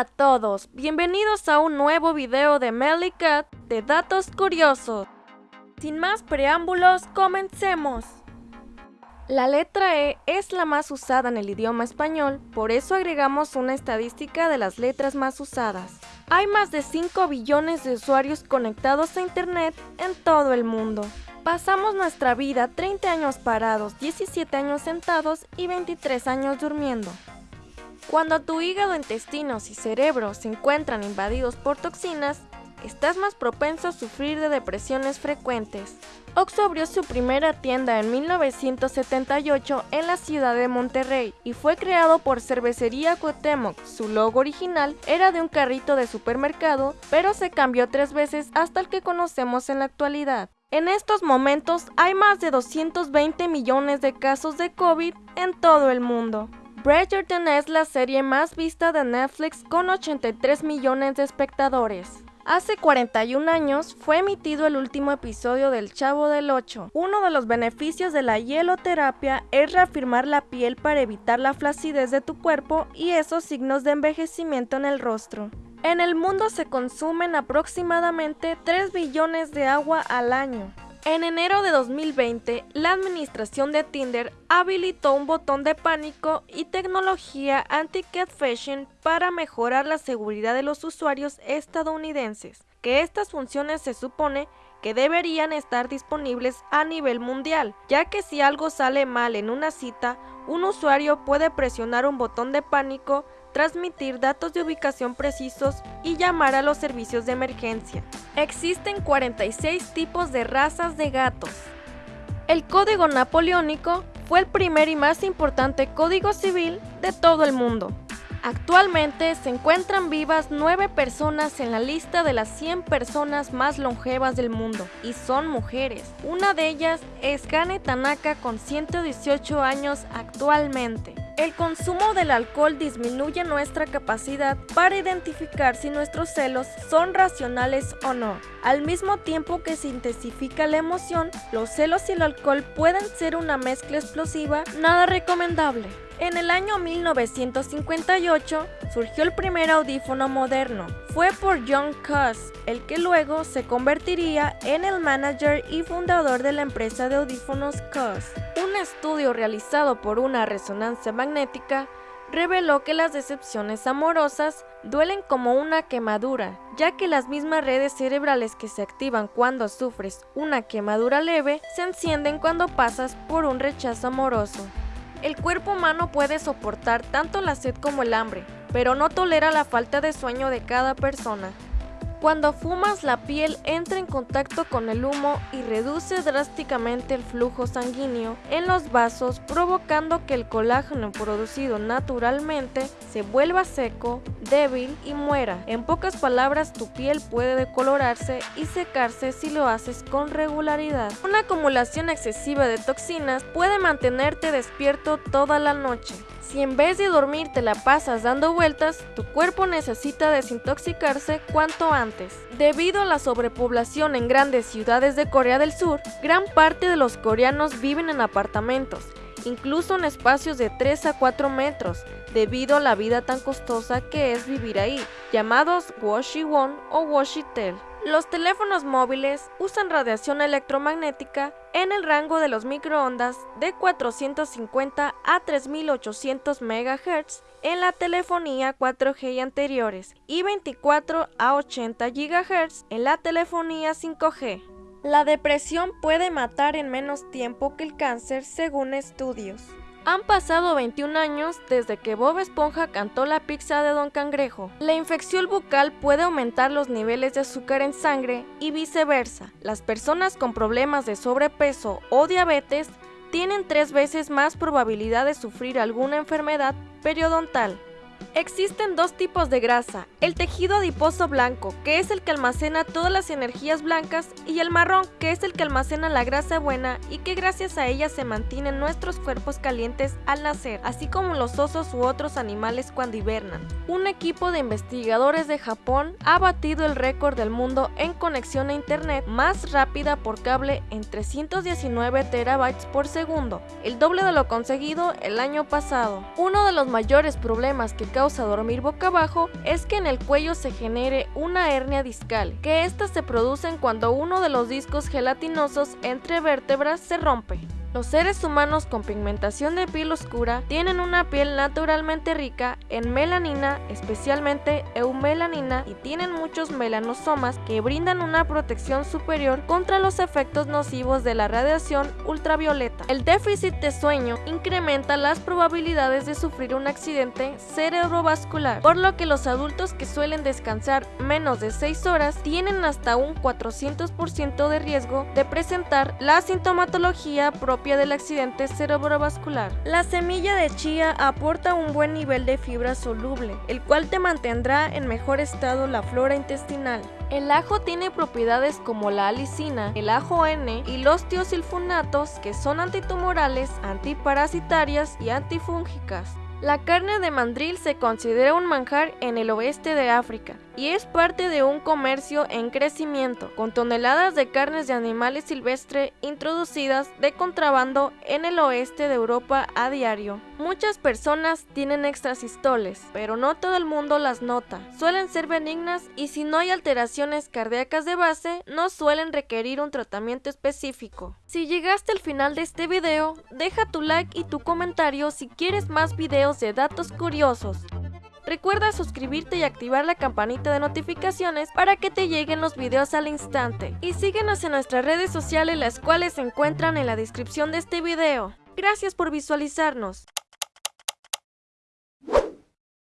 A todos, bienvenidos a un nuevo video de Mellycat de datos curiosos. Sin más preámbulos, comencemos. La letra E es la más usada en el idioma español, por eso agregamos una estadística de las letras más usadas. Hay más de 5 billones de usuarios conectados a internet en todo el mundo. Pasamos nuestra vida 30 años parados, 17 años sentados y 23 años durmiendo. Cuando tu hígado, intestinos y cerebro se encuentran invadidos por toxinas, estás más propenso a sufrir de depresiones frecuentes. Oxxo abrió su primera tienda en 1978 en la ciudad de Monterrey y fue creado por Cervecería Cuauhtémoc. Su logo original era de un carrito de supermercado, pero se cambió tres veces hasta el que conocemos en la actualidad. En estos momentos hay más de 220 millones de casos de COVID en todo el mundo. Bridgerton es la serie más vista de Netflix con 83 millones de espectadores. Hace 41 años fue emitido el último episodio del Chavo del 8. Uno de los beneficios de la hieloterapia es reafirmar la piel para evitar la flacidez de tu cuerpo y esos signos de envejecimiento en el rostro. En el mundo se consumen aproximadamente 3 billones de agua al año. En enero de 2020, la administración de Tinder habilitó un botón de pánico y tecnología anti-catfishing para mejorar la seguridad de los usuarios estadounidenses, que estas funciones se supone que deberían estar disponibles a nivel mundial, ya que si algo sale mal en una cita, un usuario puede presionar un botón de pánico, transmitir datos de ubicación precisos y llamar a los servicios de emergencia. Existen 46 tipos de razas de gatos. El Código Napoleónico fue el primer y más importante código civil de todo el mundo. Actualmente se encuentran vivas 9 personas en la lista de las 100 personas más longevas del mundo y son mujeres. Una de ellas es Kane Tanaka con 118 años actualmente. El consumo del alcohol disminuye nuestra capacidad para identificar si nuestros celos son racionales o no. Al mismo tiempo que se intensifica la emoción, los celos y el alcohol pueden ser una mezcla explosiva nada recomendable. En el año 1958 surgió el primer audífono moderno. Fue por John Cuss, el que luego se convertiría en el manager y fundador de la empresa de audífonos Cuss. Un estudio realizado por una resonancia magnética reveló que las decepciones amorosas duelen como una quemadura, ya que las mismas redes cerebrales que se activan cuando sufres una quemadura leve se encienden cuando pasas por un rechazo amoroso. El cuerpo humano puede soportar tanto la sed como el hambre, pero no tolera la falta de sueño de cada persona. Cuando fumas, la piel entra en contacto con el humo y reduce drásticamente el flujo sanguíneo en los vasos, provocando que el colágeno producido naturalmente se vuelva seco, débil y muera. En pocas palabras, tu piel puede decolorarse y secarse si lo haces con regularidad. Una acumulación excesiva de toxinas puede mantenerte despierto toda la noche. Si en vez de dormir te la pasas dando vueltas, tu cuerpo necesita desintoxicarse cuanto antes. Debido a la sobrepoblación en grandes ciudades de Corea del Sur, gran parte de los coreanos viven en apartamentos, incluso en espacios de 3 a 4 metros, debido a la vida tan costosa que es vivir ahí, llamados washi-won o washi-tel. Los teléfonos móviles usan radiación electromagnética en el rango de los microondas de 450 a 3800 MHz en la telefonía 4G y anteriores y 24 a 80 GHz en la telefonía 5G. La depresión puede matar en menos tiempo que el cáncer según estudios. Han pasado 21 años desde que Bob Esponja cantó la pizza de Don Cangrejo. La infección bucal puede aumentar los niveles de azúcar en sangre y viceversa. Las personas con problemas de sobrepeso o diabetes tienen tres veces más probabilidad de sufrir alguna enfermedad periodontal. Existen dos tipos de grasa, el tejido adiposo blanco, que es el que almacena todas las energías blancas, y el marrón, que es el que almacena la grasa buena y que gracias a ella se mantienen nuestros cuerpos calientes al nacer, así como los osos u otros animales cuando hibernan. Un equipo de investigadores de Japón ha batido el récord del mundo en conexión a internet más rápida por cable en 319 terabytes por segundo, el doble de lo conseguido el año pasado. Uno de los mayores problemas que dormir boca abajo es que en el cuello se genere una hernia discal, que estas se producen cuando uno de los discos gelatinosos entre vértebras se rompe. Los seres humanos con pigmentación de piel oscura tienen una piel naturalmente rica en melanina, especialmente eumelanina, y tienen muchos melanosomas que brindan una protección superior contra los efectos nocivos de la radiación ultravioleta. El déficit de sueño incrementa las probabilidades de sufrir un accidente cerebrovascular, por lo que los adultos que suelen descansar menos de 6 horas tienen hasta un 400% de riesgo de presentar la sintomatología propia del accidente cerebrovascular. La semilla de chía aporta un buen nivel de fibra soluble, el cual te mantendrá en mejor estado la flora intestinal. El ajo tiene propiedades como la alicina, el ajo N y los tiosilfonatos que son antitumorales, antiparasitarias y antifúngicas. La carne de mandril se considera un manjar en el oeste de África y es parte de un comercio en crecimiento, con toneladas de carnes de animales silvestres introducidas de contrabando en el oeste de Europa a diario. Muchas personas tienen extrasistoles, pero no todo el mundo las nota. Suelen ser benignas y si no hay alteraciones cardíacas de base, no suelen requerir un tratamiento específico. Si llegaste al final de este video, deja tu like y tu comentario si quieres más videos de datos curiosos. Recuerda suscribirte y activar la campanita de notificaciones para que te lleguen los videos al instante. Y síguenos en nuestras redes sociales las cuales se encuentran en la descripción de este video. Gracias por visualizarnos.